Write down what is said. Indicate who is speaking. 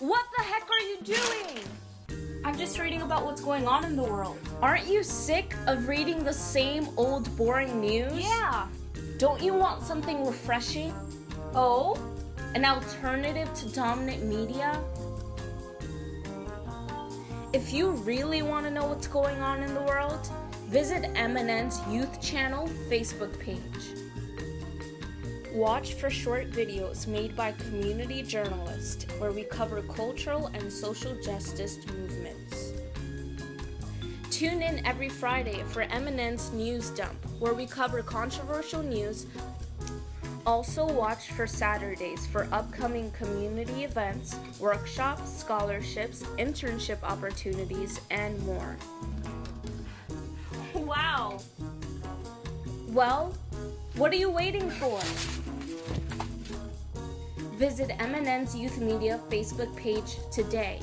Speaker 1: What the heck are you doing? I'm just reading about what's going on in the world. Aren't you sick of reading the same old boring news?
Speaker 2: Yeah.
Speaker 1: Don't you want something refreshing?
Speaker 2: Oh?
Speaker 1: An alternative to dominant media? If you really want to know what's going on in the world, visit MNN's Youth Channel Facebook page. Watch for short videos made by community journalists where we cover cultural and social justice movements. Tune in every Friday for MNN's News Dump where we cover controversial news. Also watch for Saturdays for upcoming community events, workshops, scholarships, internship opportunities, and more.
Speaker 2: Wow.
Speaker 1: Well, what are you waiting for? Visit MNN's Youth Media Facebook page today.